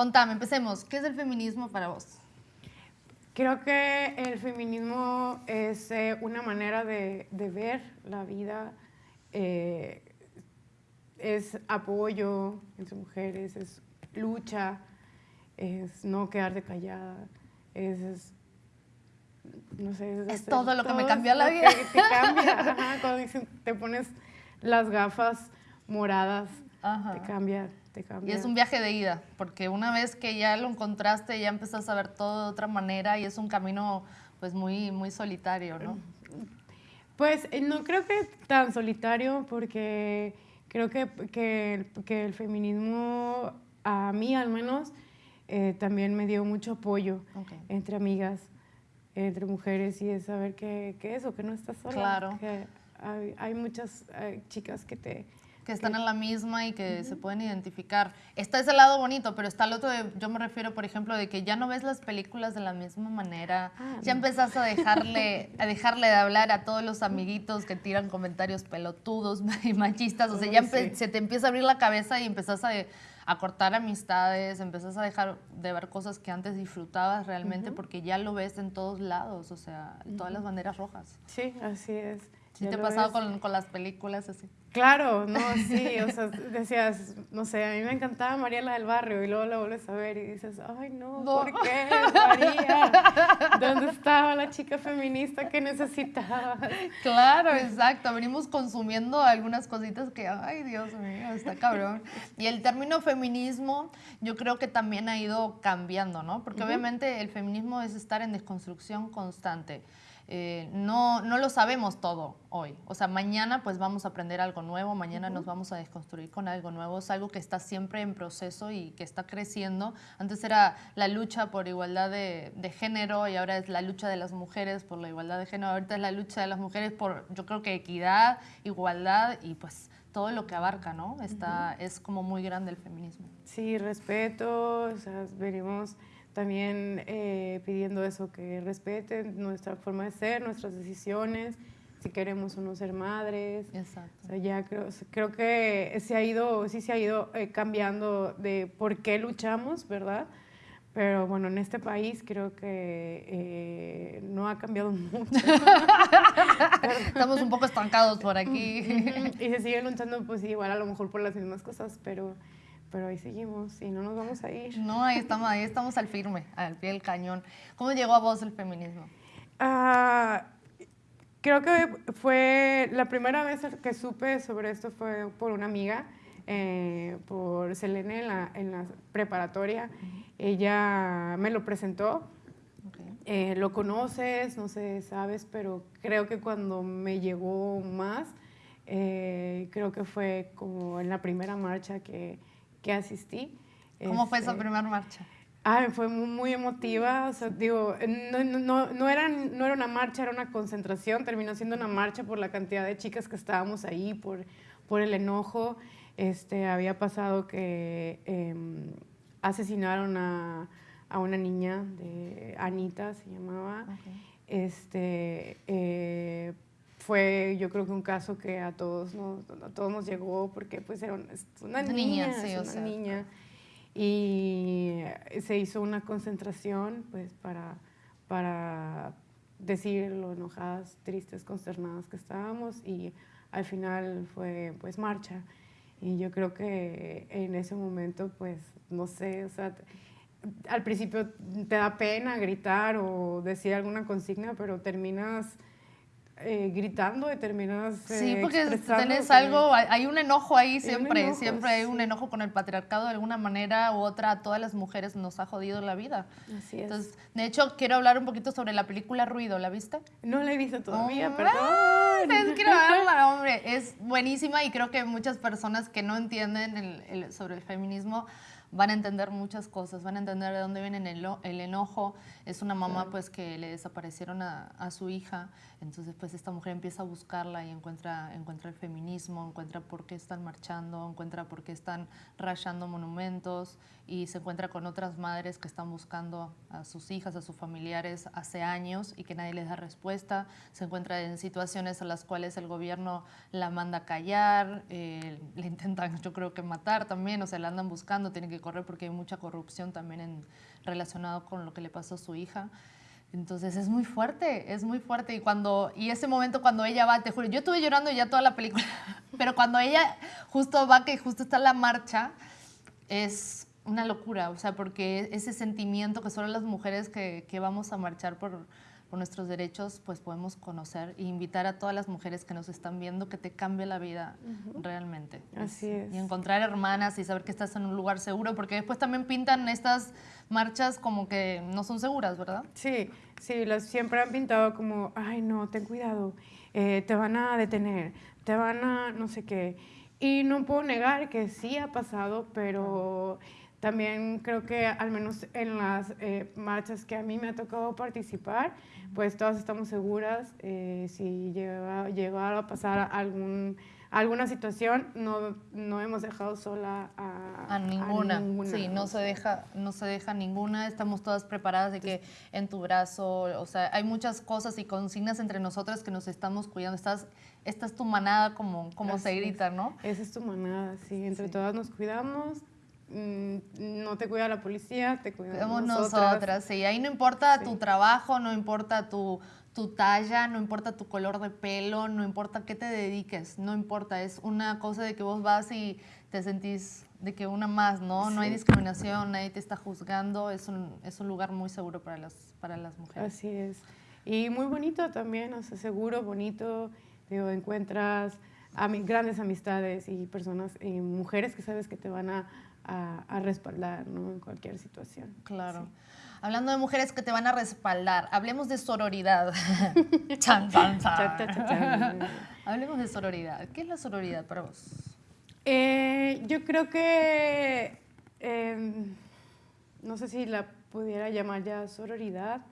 Contame, empecemos. ¿Qué es el feminismo para vos? Creo que el feminismo es eh, una manera de, ver la vida, eh, es apoyo entre mujeres, es lucha, es no quedarte callada, es, no sé, es, todo lo que me cambió la vida. Te, cambia, cuando te pones las gafas moradas, te cambia y es un viaje de ida, porque una vez que ya lo encontraste, ya empezás a ver todo de otra manera y es un camino pues muy, muy solitario, ¿no? Pues eh, no creo que tan solitario, porque creo que, que, el feminismo, a mí al menos, eh, también me dio mucho apoyo entre amigas, entre mujeres, y es saber que, que eso, que no estás sola. Claro. Que hay, hay muchas chicas que te que están en la misma y que se pueden identificar. Está ese lado bonito, pero está el otro, yo me refiero, por ejemplo, de que ya no ves las películas de la misma manera, ah, ya empezás a dejarle, a dejarle de hablar a todos los amiguitos que tiran comentarios pelotudos y machistas, o sea, ya se te empieza a abrir la cabeza y empezás a, a cortar amistades, empezás a dejar de ver cosas que antes disfrutabas realmente porque ya lo ves en todos lados, o sea, todas las banderas rojas. Sí, así es. ¿Sí te ha pasado con, con, las películas así? Claro, no, sí, o sea, decías, no sé, a mí me encantaba Mariela del Barrio y luego la vuelves a ver y dices, ay no, ¿por qué, María? ¿Dónde estaba la chica feminista que necesitaba? Claro, exacto, venimos consumiendo algunas cositas que, ay Dios mío, está cabrón. Y el término feminismo yo creo que también ha ido cambiando, ¿no? Porque obviamente el feminismo es estar en desconstrucción constante. Eh, no, no lo sabemos todo hoy. O sea, mañana pues vamos a aprender algo nuevo, mañana nos vamos a desconstruir con algo nuevo. Es algo que está siempre en proceso y que está creciendo. Antes era la lucha por igualdad de, género y ahora es la lucha de las mujeres por la igualdad de género. Ahorita es la lucha de las mujeres por, yo creo que equidad, igualdad y pues todo lo que abarca, ¿no? Está, Es como muy grande el feminismo. Sí, respeto, o sea, venimos también eh, pidiendo eso, que respeten nuestra forma de ser, nuestras decisiones, si queremos o no ser madres. Exacto. O sea, ya creo, creo que se ha ido, sí se ha ido eh, cambiando de por qué luchamos, ¿verdad? Pero bueno, en este país creo que eh, no ha cambiado mucho. Estamos un poco estancados por aquí. y se siguen luchando, pues igual a lo mejor por las mismas cosas, pero pero ahí seguimos y no nos vamos a ir. No, ahí estamos, ahí estamos al firme, al pie del cañón. ¿Cómo llegó a vos el feminismo? Ah, creo que fue la primera vez que supe sobre esto fue por una amiga, eh, por Selene en la, en la preparatoria. Ella me lo presentó. Eh, lo conoces, no sé, sabes, pero creo que cuando me llegó más, eh, creo que fue como en la primera marcha que, que asistí. ¿Cómo fue esa este, primera marcha? Ah, fue muy, emotiva, o sea, digo, no, no, no, era, no era una marcha, era una concentración, terminó siendo una marcha por la cantidad de chicas que estábamos ahí, por, por el enojo. Este, había pasado que em, asesinaron a, a, una niña, de Anita se llamaba, este, eh, fue yo creo que un caso que a todos nos, a todos nos llegó porque pues era una, niña, sí, una niña. y se hizo una concentración pues para, para decir lo enojadas, tristes, consternadas que estábamos y al final fue pues marcha. Y yo creo que en ese momento pues no sé, o sea, al principio te da pena gritar o decir alguna consigna, pero terminas eh, gritando determinadas Sí, porque tenés algo, hay un enojo ahí siempre, siempre hay un enojo con el patriarcado de alguna manera u otra, a todas las mujeres nos ha jodido la vida. Así es. Entonces, de hecho, quiero hablar un poquito sobre la película Ruido, ¿la viste? No la he visto todavía, perdón. Es, quiero verla, hombre, es buenísima y creo que muchas personas que no entienden sobre el feminismo van a entender muchas cosas, van a entender de dónde viene el, el enojo. Es una mamá pues que le desaparecieron a, a, su hija, entonces pues esta mujer empieza a buscarla y encuentra, encuentra el feminismo, encuentra por qué están marchando, encuentra por qué están rayando monumentos y se encuentra con otras madres que están buscando a sus hijas, a sus familiares hace años y que nadie les da respuesta. Se encuentra en situaciones a las cuales el gobierno la manda a callar, eh, le intentan yo creo que matar también, o sea, la andan buscando, tiene que que corre porque hay mucha corrupción también en, relacionado con lo que le pasó a su hija. Entonces es muy fuerte, es muy fuerte. Y cuando y ese momento cuando ella va, te juro, yo estuve llorando ya toda la película, pero cuando ella justo va, que justo está la marcha, es una locura, o sea, porque ese sentimiento que solo las mujeres que, que vamos a marchar por, por nuestros derechos, pues podemos conocer e invitar a todas las mujeres que nos están viendo que te cambie la vida realmente. Así es. Y encontrar hermanas y saber que estás en un lugar seguro, porque después también pintan estas marchas como que no son seguras, ¿verdad? Sí, sí, las siempre han pintado como, ay no, ten cuidado, eh, te van a detener, te van a no sé qué. Y no puedo negar que sí ha pasado, pero... También creo que al menos en las eh, marchas que a mí me ha tocado participar, pues todas estamos seguras. Eh, si llega, llegara a pasar algún, alguna situación, no, no hemos dejado sola a, a, ninguna. Sí, no se, deja, no se deja ninguna. Estamos todas preparadas de que en tu brazo, o sea, hay muchas cosas y consignas entre nosotras que nos estamos cuidando. Estás, esta es tu manada, como, como se grita, ¿no? Esa es tu manada, sí. Entre todas nos cuidamos, no te cuida la policía, te cuidamos nosotras. nosotras. Sí, ahí no importa tu trabajo, no importa tu, tu talla, no importa tu color de pelo, no importa qué te dediques, no importa, es una cosa de que vos vas y te sentís de que una más, ¿no? No hay discriminación, nadie te está juzgando, es un, es un lugar muy seguro para las, para las mujeres. Así es. Y muy bonito también, o sea, seguro, bonito, digo, encuentras a grandes amistades y personas, y mujeres que sabes que te van a a, respaldar ¿no? en cualquier situación. Claro. Hablando de mujeres que te van a respaldar, hablemos de sororidad. hablemos de sororidad. ¿Qué es la sororidad para vos? Eh, yo creo que, em, no sé si la pudiera llamar ya sororidad,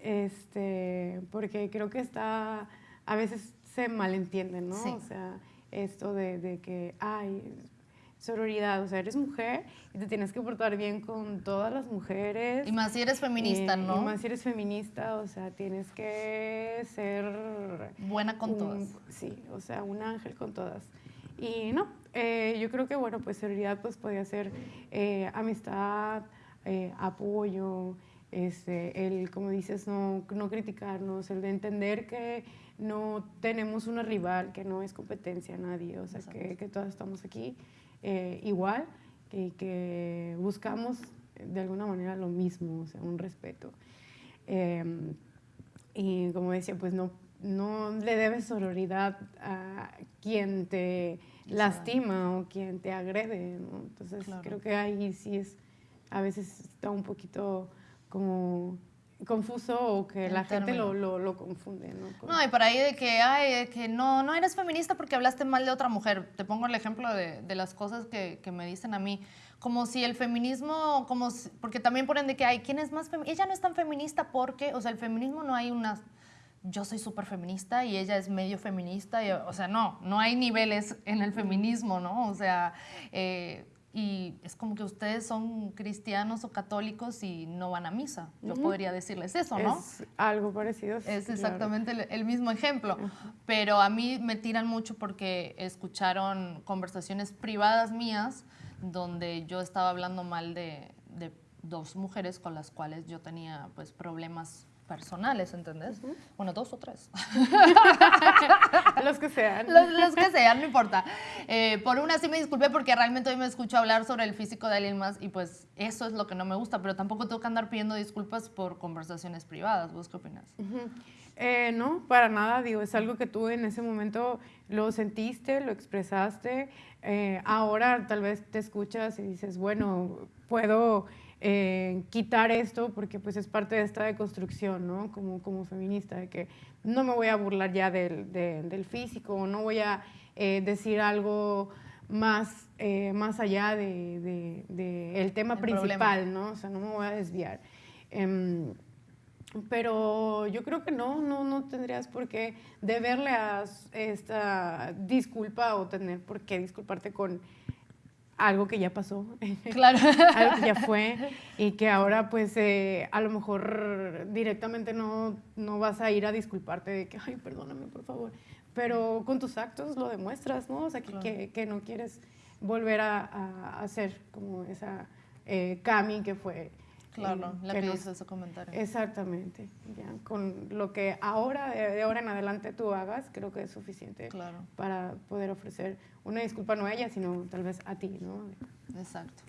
este, porque creo que está, a veces se malentiende, ¿no? O sea, esto de, de que, ay, sororidad, o sea, eres mujer y te tienes que portar bien con todas las mujeres. Y más si eres feminista, eh, ¿no? Y más si eres feminista, o sea, tienes que ser... Buena con todas. Sí, o sea, un ángel con todas. Y no, eh, yo creo que, bueno, pues sororidad pues podría ser eh, amistad, apoyo, este, el, como dices, no, no criticarnos, el de entender que no tenemos una rival, que no es competencia a nadie, o sea, que, que todas estamos aquí eh, igual y que buscamos de alguna manera lo mismo, o sea, un respeto. Em, y como decía, pues no, no le debes sororidad a quien te lastima o quien te agrede, Entonces creo que ahí sí es, a veces está un poquito como confuso o que la gente lo, lo, confunde. ¿no? no, y por ahí de que, ay, que no, no eres feminista porque hablaste mal de otra mujer. Te pongo el ejemplo de, de las cosas que, que, me dicen a mí. Como si el feminismo, como porque también ponen de que, ay, ¿quién es más feminista? Ella no es tan feminista porque, o sea, el feminismo no hay una yo soy súper feminista y ella es medio feminista, y, o sea, no, no hay niveles en el feminismo, ¿no? O sea, eh, y es como que ustedes son cristianos o católicos y no van a misa. Yo podría decirles eso, ¿no? Es algo parecido. Es exactamente el, mismo ejemplo. Pero a mí me tiran mucho porque escucharon conversaciones privadas mías donde yo estaba hablando mal de, de dos mujeres con las cuales yo tenía pues problemas personales, ¿entendés? Bueno, dos o tres. los que sean. Los, que sean, no importa. Eh, por una sí me disculpé porque realmente hoy me escucho hablar sobre el físico de alguien más y pues eso es lo que no me gusta, pero tampoco tengo que andar pidiendo disculpas por conversaciones privadas. ¿Vos qué opinas? Eh, no, para nada, digo, es algo que tú en ese momento lo sentiste, lo expresaste, eh, ahora tal vez te escuchas y dices, bueno, puedo eh, quitar esto porque pues es parte de esta deconstrucción, ¿no? Como, como feminista, de que no me voy a burlar ya del, del físico, no voy a eh, decir algo más, eh, más allá del de, el tema principal, ¿no? O sea, no me voy a desviar. Em, pero yo creo que no, no, no tendrías por qué deberle a esta disculpa o tener por qué disculparte con algo que ya pasó, claro. algo que ya fue y que ahora pues eh, a lo mejor directamente no, no vas a ir a disculparte de que, ay, perdóname por favor, pero con tus actos lo demuestras, ¿no? O sea, que, que, no quieres volver a, a, hacer como esa, eh, Cami, que fue... Claro, la que que nos- hizo ese comentario. Exactamente, ya, con lo que ahora, de, de ahora en adelante tú hagas, creo que es suficiente Claro. para poder ofrecer una disculpa no a ella, sino tal vez a ti, ¿no? Exacto.